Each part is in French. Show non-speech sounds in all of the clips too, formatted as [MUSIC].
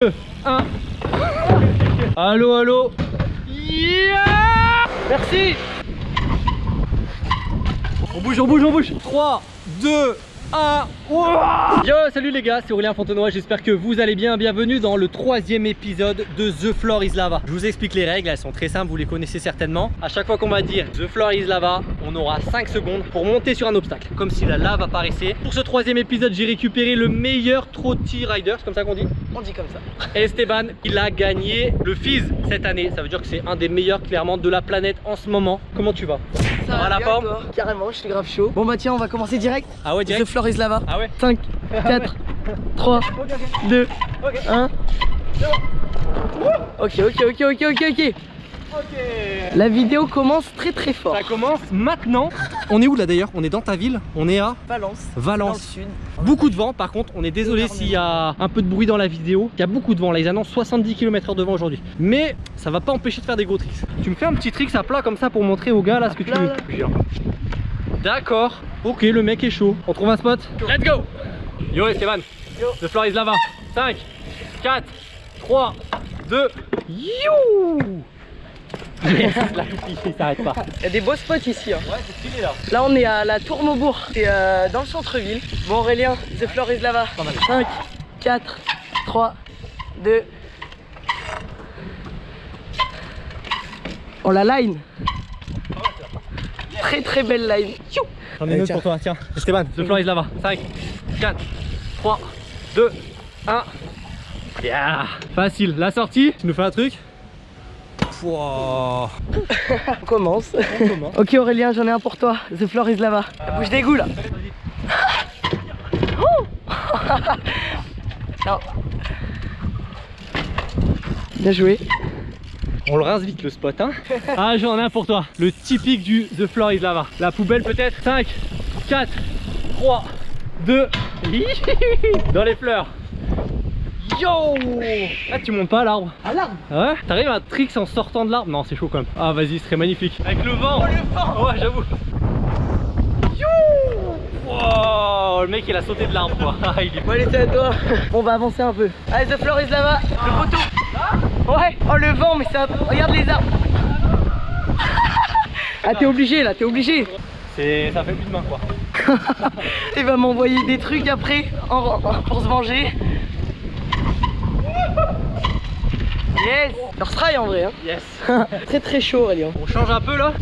2, 1. Allô, allô. Yeah Merci. On bouge, on bouge, on bouge. 3, 2, 1. Yo, salut les gars, c'est Aurélien Fontenoy, j'espère que vous allez bien. Bienvenue dans le troisième épisode de The Floor is Lava. Je vous explique les règles, elles sont très simples, vous les connaissez certainement. À chaque fois qu'on va dire The Floor is Lava, on aura 5 secondes pour monter sur un obstacle, comme si la lave apparaissait. Pour ce troisième épisode, j'ai récupéré le meilleur trotty rider, c'est comme ça qu'on dit On dit comme ça. [LAUGHS] Esteban, il a gagné le Fizz cette année. Ça veut dire que c'est un des meilleurs clairement de la planète en ce moment. Comment tu vas? Ça va, la forme Carrément, je suis grave chaud. Bon bah tiens, on va commencer direct. Ah ouais, The direct floor is lava. Ah ouais 5, 4, 3, 2, 1. Ok, ok, ok, ok, ok, ok. Ok La vidéo commence très très fort. Ça commence maintenant. On est où là d'ailleurs? On est dans ta ville? On est à Valence. Valence. Dans le sud. Beaucoup de vent par contre, on est désolé s'il y a un peu de bruit dans la vidéo. Il y a beaucoup de vent là, ils annoncent 70 km/h de vent aujourd'hui. Mais ça va pas empêcher de faire des gros tricks. Tu me fais un petit trick à plat comme ça pour montrer aux gars là ce que tu veux. D'accord. Ok, le mec est chaud. On trouve un spot? Let's go Yo Esteban. Yo. The floor is lava. 5, 4, 3, 2. You la toupie, il s'arrête pas. Il y a des beaux spots ici. hein. Ouais, c'est stylé là. Là, on est à la Tour Maubourg. C'est euh, dans le centre-ville. Bon, Aurélien, The floor is lava. Pas mal. 5, 4, 3, 2. Oh la line Très très belle line. J'en ai une autre tiens. pour toi, tiens. Esteban, The floor is lava. 5, 4, 3, 2, 1. Yeah Facile. La sortie, tu nous fais un truc? [LAUGHS] On commence. On commence. Ok Aurélien, j'en ai un pour toi. The floor is lava. La bouche d'égout là. [LAUGHS] Non. Bien joué. On le rince vite le spot hein Ah j'en ai un pour toi Le typique du The Floor is Lava La poubelle peut-être 5 4 3 2 Dans les fleurs Yo Ah tu montes pas à l'arbre À l'arbre. Ah ouais T'arrives à un trick en sortant de l'arbre Non c'est chaud quand même Ah vas-y ce serait magnifique Avec le vent Oh, le vent Ouais j'avoue Yo Wow Le mec il a sauté de l'arbre quoi [LAUGHS] Ah, il est Bon allez c'est à toi. [LAUGHS] On va avancer un peu. Allez the floor is lava. Le poteau. Ouais. Oh le vent mais ça. Regarde les arbres. [LAUGHS] Ah t'es obligé là, t'es obligé. C'est... ça fait plus de main quoi Il va m'envoyer des trucs après en- en- pour se venger. Yes. Leur try en vrai hein. Yes. [LAUGHS] Très très chaud Aurélien. On change un peu là.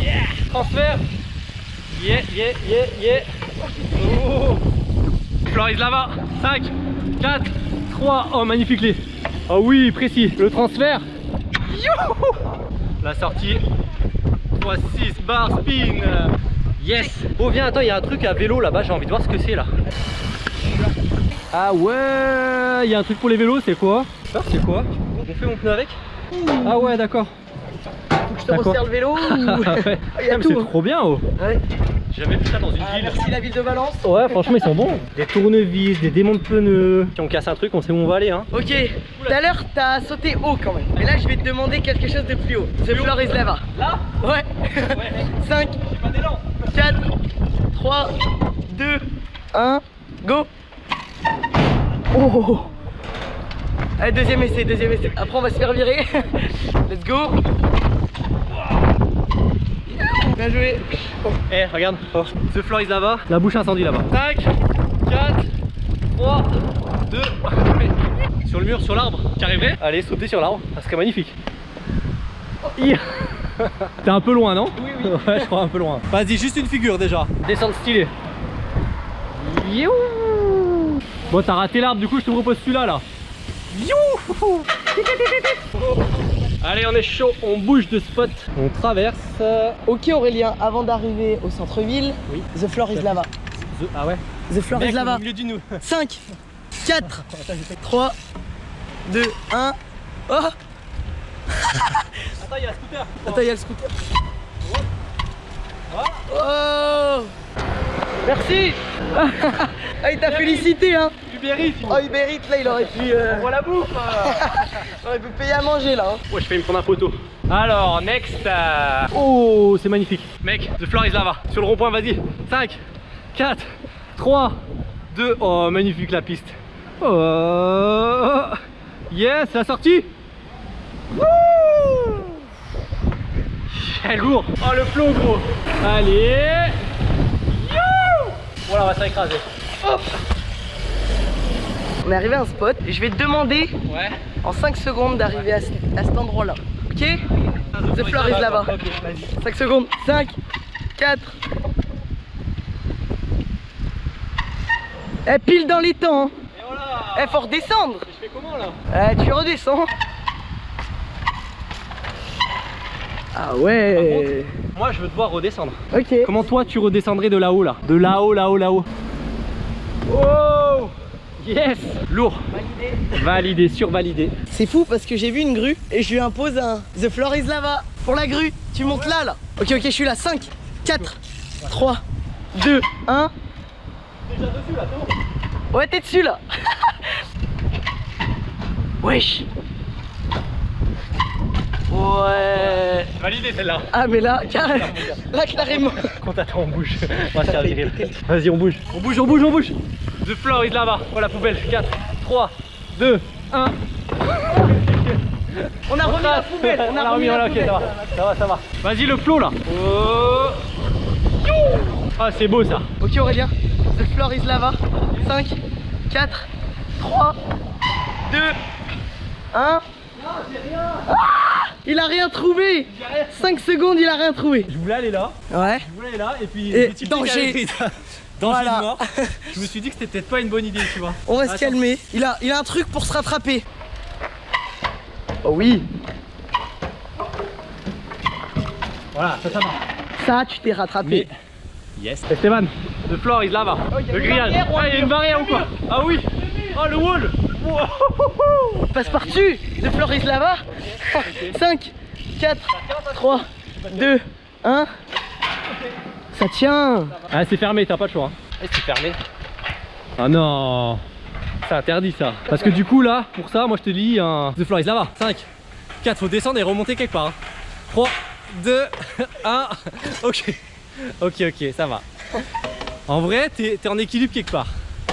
Yeah. Transfert. Yeah, yeah, yeah, yeah. Oh. Floris Lava. 5, 4, 3 Oh magnifique les Oh oui précis. Le transfert. Youhou La sortie. 3, 6 bar spin. Yes. Oh viens attends il y a un truc à vélo là-bas j'ai envie de voir ce que c'est là. Ah ouais Il y a un truc pour les vélos c'est quoi? Ça c'est quoi On fait mon pneu avec Ah ouais d'accord Faut que je te resserre le vélo ou... [LAUGHS] Ah ouais. [LAUGHS] Il y a Putain, mais tout. c'est trop bien oh Ouais. J'ai jamais vu ça dans une Ah, ville merci la ville de Valence. Ouais franchement ils sont bons Des tournevis, des démons de pneus Si on casse un truc on sait où on va aller hein Ok, tout à l'heure t'as sauté haut quand même. Mais là je vais te demander quelque chose de plus haut. The floor is lava. Là Ouais. 5, J'ai pas d'élan 4, 3, 2, 1, go Oh Allez, deuxième essai, deuxième essai. Après, on va se faire virer. [LAUGHS] Let's go. Bien joué. Eh regarde. Oh. The floor is lava La bouche incendie là-bas. 5, 4, 3, 2 Sur le mur, sur l'arbre. Tu arriverais Allez sauter sur l'arbre. Ça serait magnifique. Hi. [LAUGHS] T'es un peu loin non Oui, oui. [LAUGHS] Ouais je crois un peu loin. Vas-y juste une figure déjà. Descendre stylé You Bon t'as raté l'arbre du coup je te propose celui-là là You [LAUGHS] Allez on est chaud, on bouge de spot. On traverse. Euh, Ok Aurélien, avant d'arriver au centre-ville, Oui. The floor is lava. The- Ah ouais. The floor Mec, is lava. au milieu du nous. 5, 4, 3, 2, 1. Oh. Attends il y a un scooter. Attends, il y a le scooter. Oh. Merci. [LAUGHS] Ah, il t'a félicité, hein Uber Eats Oh, Uber Eats, là, il aurait pu... euh, On voit la bouffe il [LAUGHS] aurait pu payer à manger, là. hein. Ouais je vais me prendre un photo Alors next euh, Oh c'est magnifique. Mec The floor is lava. Sur le rond-point vas-y. 5 4 3 2 Oh magnifique la piste. Oh Yes, la sortie. C'est lourd Oh le flot gros. Allez. You Voilà, on va s'écraser. Hop On est arrivé à un spot et je vais te demander Ouais. en 5 secondes d'arriver à, ce- à cet endroit-là. Ok? The floor is vas-y. 5 secondes. 5, 4. Eh, pile dans les temps. hein. Et voilà Eh, faut redescendre. Je fais comment là? Eh, tu redescends. Ah ouais. Moi je veux te voir redescendre. Ok. Comment toi tu redescendrais de là-haut là? De là-haut, là-haut, là-haut. Oh Yes Lourd Validé, survalidé. C'est fou parce que j'ai vu une grue et je lui impose un The floor is lava pour la grue. Tu montes là là. Ok ok je suis là. 5, 4, 3, 2, 1. Déjà dessus là, c'est bon Ouais t'es dessus là. [LAUGHS] Wesh. Ouais. Validé celle-là. Ah mais là, carrément. Là carrément. Quand t'attends, on bouge. On va se faire virer. Vas-y, on bouge. On bouge, on bouge, on bouge. The floor is là-bas. Oh la poubelle. 4, 3, 2, 1. On a remis la poubelle. On a remis la voilà, ok, poubelle. ça va. Ça va, ça va. Vas-y, le flot là. Oh. Ah, c'est beau ça. Ok Aurélien. The floor is lava. 5, 4, 3, 2, 1. Il a rien trouvé 5 secondes, il a rien trouvé Je voulais aller là. Ouais Je voulais aller là. Et puis, Et danger. Danger Voilà. de mort. [LAUGHS] Je me suis dit que c'était peut-être pas une bonne idée, tu vois. On va se calmer. Il a, il a un truc pour se rattraper. Oh oui Voilà, ça, ça marche. Ça, tu t'es rattrapé. Yes. Esteban, the floor is lava. Oh, le une grillage. barrière Ah, il y a une barrière ou quoi Ah oui. Oh, le wall. Wow. Passe par-dessus The floor is lava 5, 4, 3, 2, 1. Ça tient Ah, c'est fermé, t'as pas le choix. Hein. Eh, c'est fermé. Ah non. C'est interdit ça. Parce que du coup, là, pour ça, moi je te dis un The floor is lava. 5, 4, faut descendre et remonter quelque part. hein. 3, 2, 1. Ok. Ok, ok, ça va. En vrai, t'es en équilibre quelque part.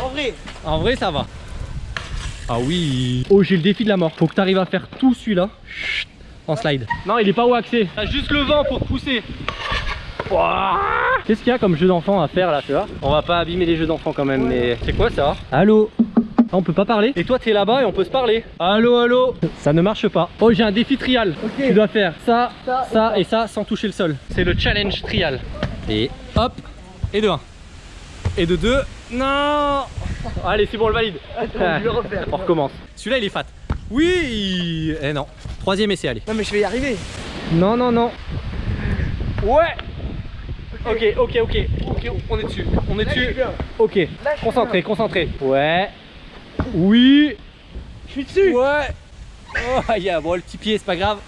En vrai En vrai, ça va. Ah oui. Oh, j'ai le défi de la mort. Faut que tu arrives à faire tout celui-là Chut, en slide. Non, il est pas waxé. T'as juste le vent pour te pousser. Qu'est-ce qu'il y a comme jeu d'enfant à faire là, tu vois On va pas abîmer les jeux d'enfants quand même, mais c'est quoi ça Allô Ah, on peut pas parler Et toi, t'es là-bas et on peut se parler. Allô, allô Ça ne marche pas. Oh, j'ai un défi trial. Tu dois faire ça, Ça ça, et ça sans toucher le sol. C'est le challenge trial. Et hop, et de 1. Et de 2. Non [LAUGHS] Allez, c'est bon, on le valide. Attends, je vais le refaire. [LAUGHS] On recommence. Celui-là, il est fat. Oui Eh non. Troisième essai, allez. Non mais je vais y arriver Non, non, non. Ouais Ok, ok, ok. Ok, on est dessus. On est dessus. Ok. Concentré, concentré. Ouais. Oui. Je suis dessus Ouais. Oh, yeah. Bon, le petit pied, c'est pas grave.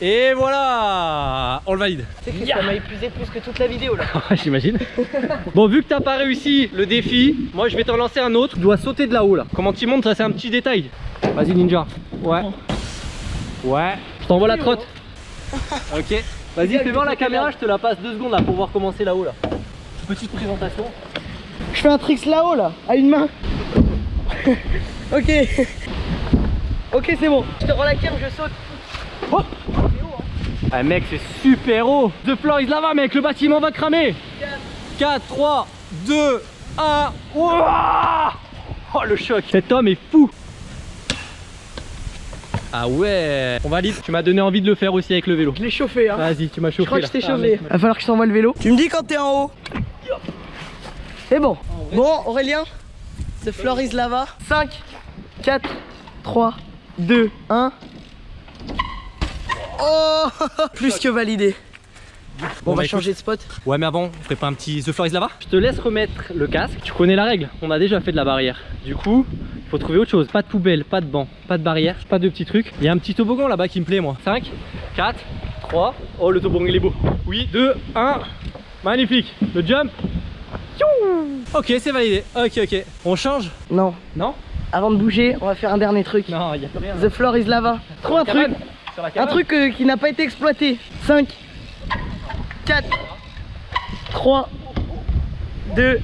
Et voilà On le valide. C'est que ça m'a épuisé plus que toute la vidéo là [LAUGHS] J'imagine. bon, vu que t'as pas réussi le défi, moi je vais t'en lancer un autre. Tu dois sauter de là-haut là. Comment tu montes, ça c'est un petit détail. Vas-y, Ninja. Ouais. Ouais. Je t'envoie la trotte. Ok. [LAUGHS] Vas-y, fais voir la caméra, je te la passe deux secondes là pour voir comment c'est là-haut là. Petite présentation. Je fais un tricks là-haut là, à une main. [LAUGHS] ok. Ok c'est bon. Je te rends la cam, je saute. Oh ah mec, c'est super haut. The floor is lava mec, le bâtiment va cramer. 4, 3, 2, 1. Ouah Oh le choc. Cet homme est fou. Ah ouais. On valide. Tu m'as donné envie de le faire aussi avec le vélo. Je l'ai chauffé hein. Vas-y, tu m'as chauffé. Je crois que je t'ai Ah, chauffé. mec, Va falloir que je t'envoie le vélo. Tu me dis quand t'es en haut. C'est bon. Bon Aurélien, the floor is lava. 5, 4, 3, 2, 1. Oh [LAUGHS] Plus que validé. Bon, on va bah, changer de spot. Ouais mais avant, on ferait pas un petit The Floor is Lava Je te laisse remettre le casque. Tu connais la règle, on a déjà fait de la barrière. Du coup, il faut trouver autre chose. Pas de poubelle, pas de banc, pas de barrière, pas de petits trucs. Il y a un petit toboggan là-bas qui me plaît moi. 5, 4, 3. Oh le toboggan il est beau. Oui, 2, 1. Magnifique. Le jump. Ok, c'est validé. Ok, ok. On change Non. Non Avant de bouger, on va faire un dernier truc. Non, il y a plus rien. The floor is lava. Trouve un truc. Un cabane. truc euh, qui n'a pas été exploité. 5, 4, 3, 2,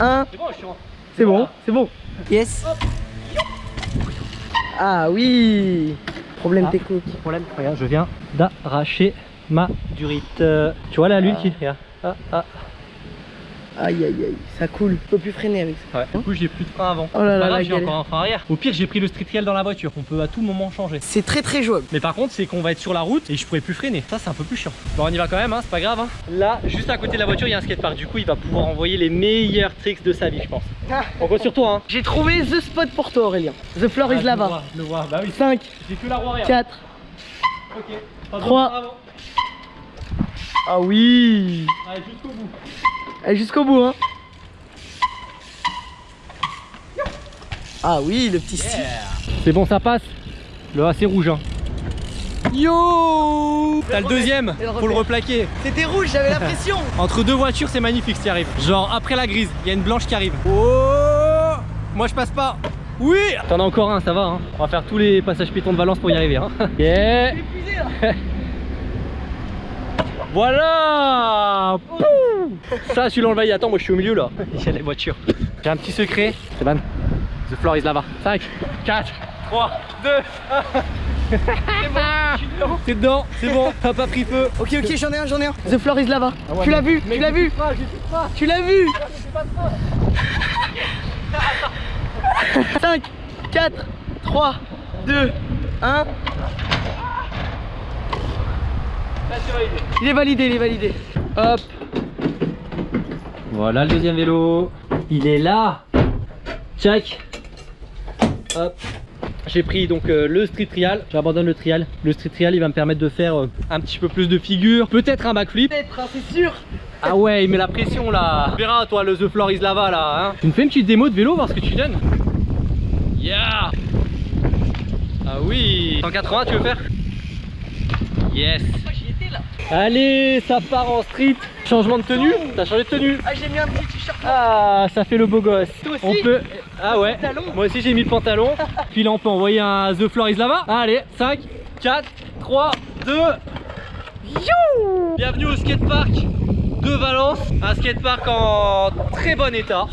1. C'est bon, je suis en- C'est bon, c'est bon. Yes. Ah oui. Problème Ah. technique. Problème, regarde, je viens d'arracher ma durite. Euh, Tu vois là, l'huile qui. Regarde. Ah, ah. Aïe aïe aïe, ça coule. Je peux plus freiner avec ça. Ouais. Du coup, j'ai plus de frein avant. Oh là bah j'ai encore un frein arrière. Au pire, j'ai pris le street rail dans la voiture. On peut à tout moment changer. C'est très très jouable. Mais par contre, c'est qu'on va être sur la route et je pourrais plus freiner. Ça, c'est un peu plus chiant. Bon, on y va quand même, hein, c'est pas grave. Hein. Là, juste à côté de la voiture, il y a un skatepark. Du coup, il va pouvoir envoyer les meilleurs tricks de sa vie, je pense. Ah. On sur toi. Hein. J'ai trouvé the spot pour toi, Aurélien. The floor is ah, là-bas. Le le. Bah oui. 5. J'ai que la roi arrière. 4. Ok. 3. Ah oui. Allez, jusqu'au bout. Allez jusqu'au bout hein. Ah oui, le petit style. C'est bon, ça passe. Le A, c'est rouge. Hein. Yo T'as le deuxième, le faut le replaquer. C'était rouge, j'avais la pression. [LAUGHS] Entre deux voitures, c'est magnifique ce qui arrive. Genre après la grise, il y a une blanche qui arrive. Oh Moi je passe pas. Oui T'en as encore un, ça va. Hein. On va faire tous les passages piétons de Valence pour y arriver. Hein. [LAUGHS] Yeah [LAUGHS] Voilà Ça, tu l'enlèves. Attends, moi je suis au milieu là. Il y a les voitures. J'ai un petit secret. Stéban, the floor is lava. 5, 4, 3, 2, 1. T'es dedans, c'est bon, t'as pas pris feu. Ok ok j'en ai un, j'en ai un. The floor is lava. Ah ouais, tu l'as vu, tu l'as vu, tu l'as vu. 5, 4, 3, 2, 1. Il est validé, il est validé. Hop. Voilà le deuxième vélo. Il est là. Check. Hop. J'ai pris donc euh, le street trial. J'abandonne le trial. Le street trial, il va me permettre de faire euh, un petit peu plus de figure. Peut-être un backflip. Peut-être, hein, c'est sûr. Ah ouais, il met la pression là. Tu verras toi le The Floor is Lava là. Hein. Tu me fais une petite démo de vélo, voir ce que tu donnes. Yeah. Ah oui. 180, tu veux faire? Yes. Allez, ça part en street. Changement de tenue. T'as changé de tenue. Ah j'ai mis un petit t-shirt. Ah, ça fait le beau gosse. Toi aussi on peut. Ah ouais. Pantalon. Moi aussi j'ai mis le pantalon. [LAUGHS] Puis là on peut envoyer un The Floor is Lava. Allez, 5, 4, 3, 2. You Bienvenue au skatepark de Valence. Un skatepark en très bon état.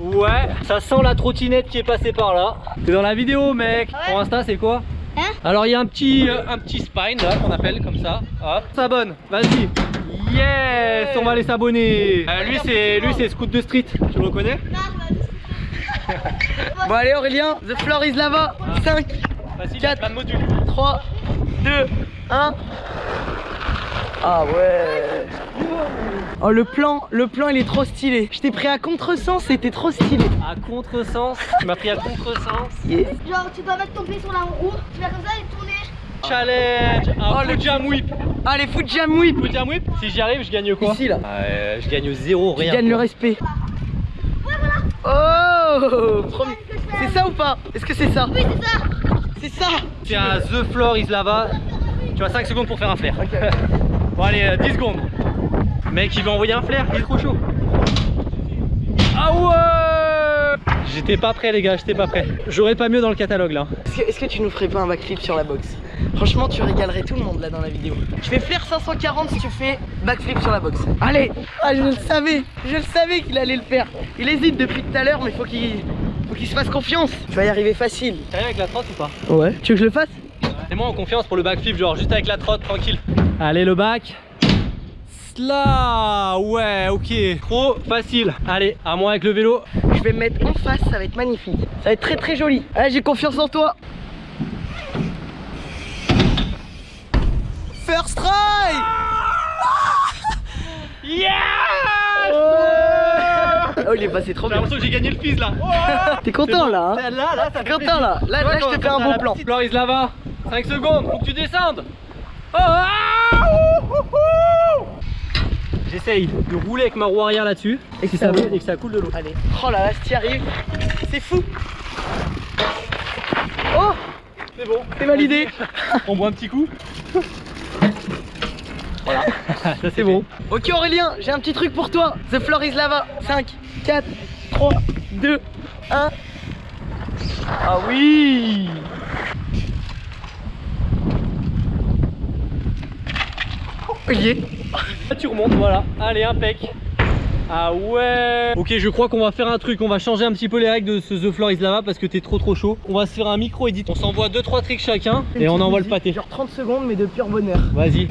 Ouais, ça sent la trottinette qui est passée par là. T'es dans la vidéo, mec. Pour Insta, c'est quoi Hein Alors il y a un petit, euh, un petit spine là qu'on appelle comme ça. Hop, s'abonne. Vas-y. Yes, on va aller s'abonner. Euh, lui c'est lui c'est Scoot de Street. Tu le reconnais [LAUGHS] Bon allez Aurélien, the floor is lava. 5, Facile, il y a Quatre. plein de modules. 3, 2, 1. Ah ouais. Oh le plan, le plan il est trop stylé. Je t'ai pris à contresens, c'était trop stylé. À contresens. Tu m'as pris à contresens. Yeah. Genre, tu dois mettre ton pied sur la roue, tu vas comme ça et tourner. Challenge. Un Oh, foot le- jam whip. Allez foot jam whip. Foot jam whip. Si j'y arrive, je gagne quoi? Ici là. Euh, Je gagne zéro rien. gagnes le quoi. respect. Oh premier- C'est ça ou pas? Est-ce que c'est ça? Oui, c'est ça. C'est ça C'est un The Floor is Lava. Tu as 5 secondes pour faire un flair. Bon allez, euh, 10 secondes. Mec, il va envoyer un flair, il est trop chaud. Ah ouais J'étais pas prêt les gars, j'étais pas prêt. J'aurais pas mieux dans le catalogue là. Est-ce que, tu nous ferais pas un backflip sur la box Franchement, tu régalerais tout le monde là dans la vidéo. Je fais flair 540 si tu fais backflip sur la box. Allez Ah, je le savais Je le savais qu'il allait le faire. Il hésite depuis tout à l'heure, mais faut qu'il faut qu'il se fasse confiance. Tu vas y arriver facile. T'es avec la trotte ou pas Ouais. Tu veux que je le fasse? Et moi en confiance pour le backflip, genre juste avec la trotte, tranquille. Allez le back. Là, ouais, ok. Trop facile. Allez, à moi avec le vélo. Je vais me mettre en face, ça va être magnifique. Ça va être très très joli. Allez, j'ai confiance en toi. First try Yeah Oh, il est passé trop J'ai bien. l'impression que j'ai gagné le fizz là. T'es content là hein Là, là, là, ça fait Content, plaisir. là. Là, là, je te fais un bon la plan. Floris là-bas. 5 secondes, faut que tu descendes. Oh, ah. J'essaye de rouler avec ma roue arrière là-dessus et que ça, roule. et que ça coule de l'eau. Allez. Oh là là, si t'y arrives, c'est fou. Oh, C'est bon, c'est validé. On boit un petit coup. Voilà, [LAUGHS] ça c'est bon. Ok Aurélien, j'ai un petit truc pour toi. The floor is lava. 5, 4, 3, 2, 1. Ah oui Là, tu remontes, voilà. Allez, impec. Ah ouais Ok je crois qu'on va faire un truc, on va changer un petit peu les règles de ce The Floor is Lava parce que t'es trop trop chaud. On va se faire un micro edit, on s'envoie 2-3 tricks chacun Une et on envoie le pâté. Genre 30 secondes, mais de pur bonheur. Vas-y.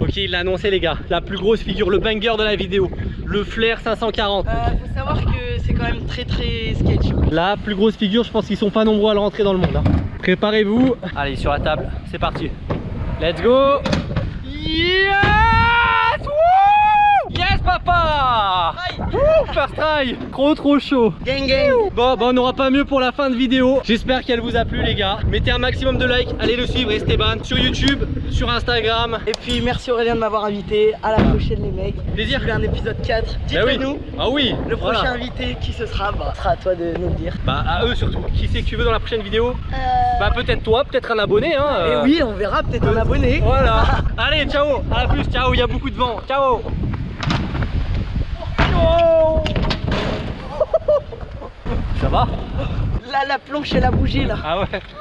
Ok, il l'a annoncé les gars, la plus grosse figure, le banger de la vidéo, le Flair 540. Euh, faut savoir que c'est quand même très très sketch. La plus grosse figure, je pense qu'ils sont pas nombreux à le rentrer dans le monde. hein. Préparez-vous. Allez, sur la table, c'est parti. Let's go Wouh First try Trop trop chaud Gang gang Bon, bah on n'aura pas mieux pour la fin de vidéo. J'espère qu'elle vous a plu les gars. Mettez un maximum de likes, allez le suivre Esteban sur YouTube, sur Instagram. Et puis merci Aurélien de m'avoir invité. À la prochaine les mecs. Plaisir. Je voulais un épisode 4. Bah Dites-le oui. nous. Ah oui Le voilà. prochain invité, qui ce sera? Bah, ce sera à toi de nous le dire. Bah à eux surtout. Qui c'est que tu veux dans la prochaine vidéo? Euh, Bah peut-être toi, peut-être un abonné hein. Et euh. oui, on verra peut-être un abonné. Voilà. [LAUGHS] Allez, ciao. À la plus. Ciao. Il y a beaucoup de vent. Ciao. Ciao. Ça va? Là, la planche, elle a bougé là. Ah ouais.